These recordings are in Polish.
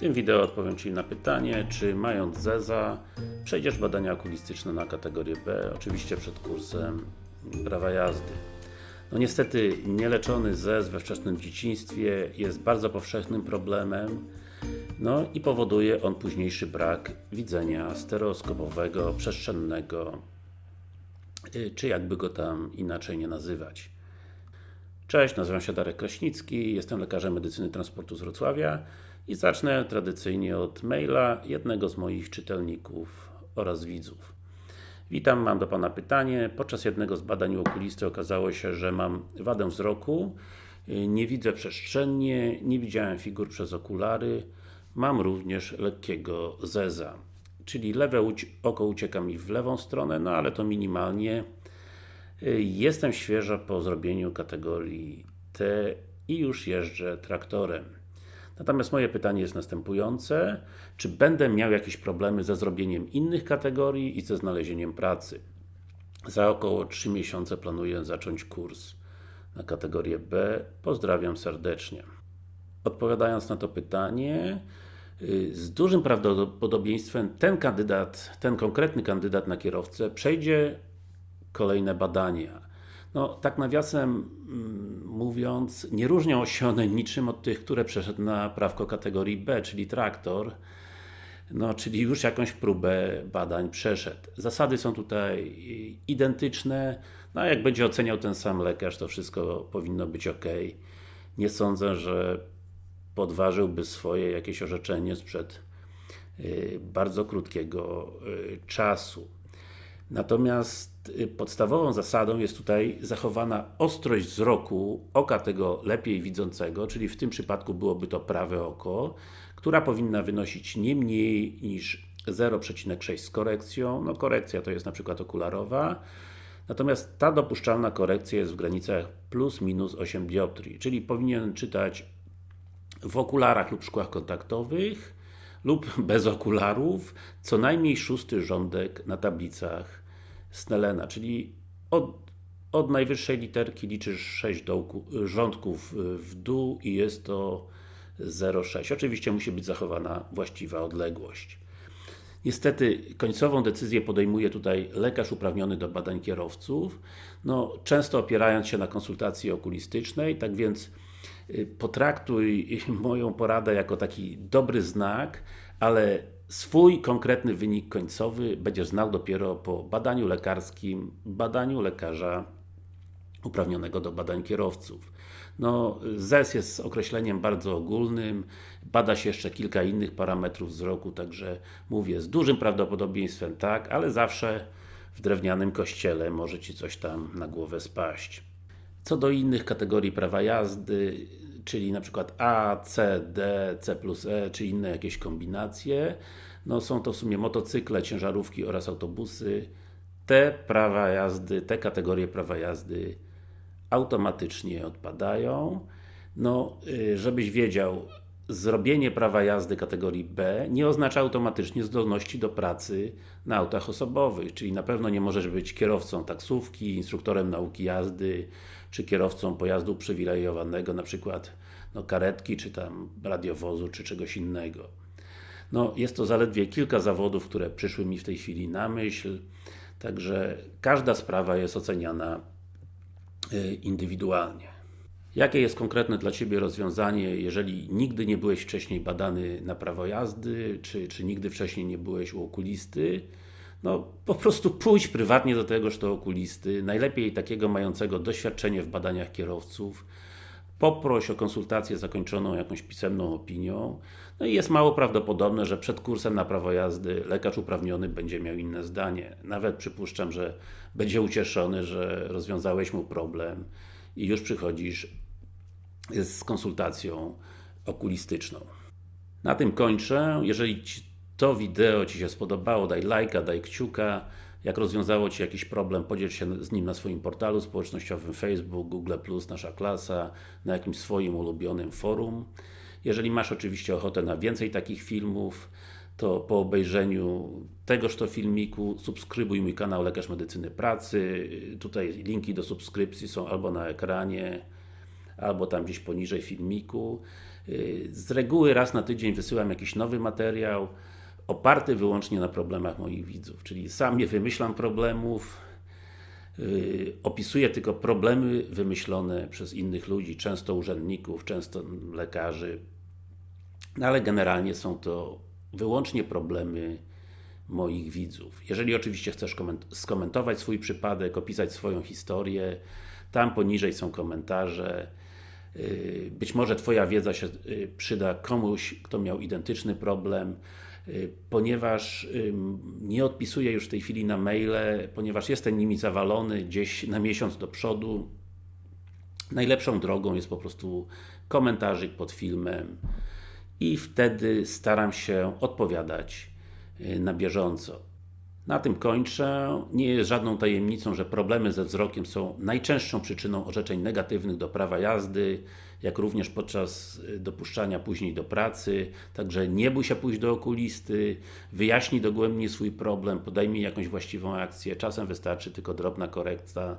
tym wideo odpowiem Ci na pytanie, czy mając ZEZA przejdziesz badania okulistyczne na kategorię B, oczywiście przed kursem prawa jazdy. No niestety nieleczony ZEZ we wczesnym dzieciństwie jest bardzo powszechnym problemem no i powoduje on późniejszy brak widzenia stereoskopowego, przestrzennego y, czy jakby go tam inaczej nie nazywać. Cześć, nazywam się Darek Kraśnicki, jestem lekarzem medycyny transportu z Wrocławia i zacznę tradycyjnie od maila jednego z moich czytelników oraz widzów. Witam, mam do Pana pytanie. Podczas jednego z badań u okulisty okazało się, że mam wadę wzroku, nie widzę przestrzennie, nie widziałem figur przez okulary, mam również lekkiego zeza. Czyli lewe oko ucieka mi w lewą stronę, no ale to minimalnie. Jestem świeżo po zrobieniu kategorii T i już jeżdżę traktorem. Natomiast moje pytanie jest następujące. Czy będę miał jakieś problemy ze zrobieniem innych kategorii i ze znalezieniem pracy? Za około 3 miesiące planuję zacząć kurs na kategorię B. Pozdrawiam serdecznie. Odpowiadając na to pytanie, y, z dużym prawdopodobieństwem ten kandydat, ten konkretny kandydat na kierowcę przejdzie kolejne badania. No, tak nawiasem mm, mówiąc, nie różnią się one niczym od tych, które przeszedł na prawko kategorii B, czyli traktor. No, czyli już jakąś próbę badań przeszedł. Zasady są tutaj identyczne, no jak będzie oceniał ten sam lekarz, to wszystko powinno być ok. Nie sądzę, że podważyłby swoje jakieś orzeczenie sprzed y, bardzo krótkiego y, czasu. Natomiast y, podstawową zasadą jest tutaj zachowana ostrość wzroku oka tego lepiej widzącego, czyli w tym przypadku byłoby to prawe oko, która powinna wynosić nie mniej niż 0,6 z korekcją, no korekcja to jest na przykład okularowa, natomiast ta dopuszczalna korekcja jest w granicach plus minus 8 dioptrii, czyli powinien czytać w okularach lub szkłach kontaktowych lub bez okularów co najmniej szósty rządek na tablicach Snellena, czyli od, od najwyższej literki liczysz 6 dołku, rządków w dół i jest to 0,6. Oczywiście musi być zachowana właściwa odległość. Niestety, końcową decyzję podejmuje tutaj lekarz uprawniony do badań kierowców, no, często opierając się na konsultacji okulistycznej, tak więc y, potraktuj moją poradę jako taki dobry znak, ale swój konkretny wynik końcowy będziesz znał dopiero po badaniu lekarskim, badaniu lekarza uprawnionego do badań kierowców. No, ZES jest określeniem bardzo ogólnym, bada się jeszcze kilka innych parametrów wzroku, także mówię, z dużym prawdopodobieństwem tak, ale zawsze w drewnianym kościele może Ci coś tam na głowę spaść. Co do innych kategorii prawa jazdy, czyli na przykład A, C, D, C plus E, czy inne jakieś kombinacje. No są to w sumie motocykle, ciężarówki oraz autobusy. Te prawa jazdy, te kategorie prawa jazdy automatycznie odpadają. No, y, żebyś wiedział, zrobienie prawa jazdy kategorii B nie oznacza automatycznie zdolności do pracy na autach osobowych, czyli na pewno nie możesz być kierowcą taksówki, instruktorem nauki jazdy, czy kierowcą pojazdu uprzywilejowanego, na przykład no, karetki, czy tam radiowozu, czy czegoś innego. No, jest to zaledwie kilka zawodów, które przyszły mi w tej chwili na myśl, także każda sprawa jest oceniana y, indywidualnie. Jakie jest konkretne dla Ciebie rozwiązanie, jeżeli nigdy nie byłeś wcześniej badany na prawo jazdy, czy, czy nigdy wcześniej nie byłeś u okulisty? No, po prostu pójdź prywatnie do tegoż to okulisty, najlepiej takiego mającego doświadczenie w badaniach kierowców, poproś o konsultację zakończoną jakąś pisemną opinią, no i jest mało prawdopodobne, że przed kursem na prawo jazdy lekarz uprawniony będzie miał inne zdanie. Nawet przypuszczam, że będzie ucieszony, że rozwiązałeś mu problem i już przychodzisz z konsultacją okulistyczną. Na tym kończę. Jeżeli to wideo Ci się spodobało, daj lajka, daj kciuka. Jak rozwiązało Ci jakiś problem, podziel się z nim na swoim portalu społecznościowym Facebook, Google+, Nasza Klasa, na jakimś swoim ulubionym forum. Jeżeli masz oczywiście ochotę na więcej takich filmów, to po obejrzeniu tegoż to filmiku subskrybuj mój kanał Lekarz Medycyny Pracy. Tutaj linki do subskrypcji są albo na ekranie, albo tam gdzieś poniżej filmiku. Z reguły raz na tydzień wysyłam jakiś nowy materiał, oparty wyłącznie na problemach moich widzów, czyli sam nie wymyślam problemów, yy, opisuję tylko problemy wymyślone przez innych ludzi, często urzędników, często lekarzy, no ale generalnie są to wyłącznie problemy moich widzów. Jeżeli oczywiście chcesz koment- skomentować swój przypadek, opisać swoją historię, tam poniżej są komentarze. Yy, Być może Twoja wiedza się yy, przyda komuś, kto miał identyczny problem, yy, ponieważ nie odpisuję już w tej chwili na maile, ponieważ jestem nimi zawalony gdzieś na miesiąc do przodu. Najlepszą drogą jest po prostu komentarzyk pod filmem i wtedy staram się odpowiadać y, na bieżąco. Na tym kończę. Nie jest żadną tajemnicą, że problemy ze wzrokiem są najczęstszą przyczyną orzeczeń negatywnych do prawa jazdy, jak również podczas y, dopuszczania później do pracy. Także nie bój się pójść do okulisty, wyjaśnij dogłębnie swój problem, podejmij jakąś właściwą akcję. Czasem wystarczy tylko drobna korekta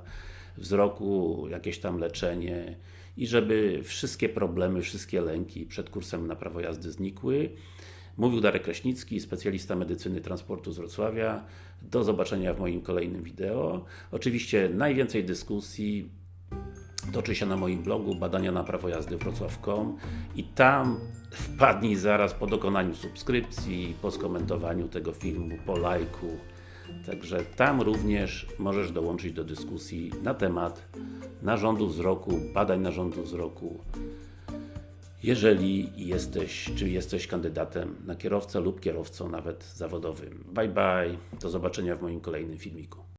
wzroku, jakieś tam leczenie i żeby wszystkie problemy, wszystkie lęki przed kursem na prawo jazdy znikły. Mówił Darek Kraśnicki, specjalista medycyny transportu z Wrocławia. Do zobaczenia w moim kolejnym wideo. Oczywiście najwięcej dyskusji toczy się na moim blogu badania na prawo jazdy wrocław.com i tam wpadnij zaraz po dokonaniu subskrypcji, po skomentowaniu tego filmu, po lajku. Także tam również możesz dołączyć do dyskusji na temat narządu wzroku, badań narządu wzroku, jeżeli jesteś, czy jesteś kandydatem na kierowcę lub kierowcą nawet zawodowym. Bye bye, do zobaczenia w moim kolejnym filmiku.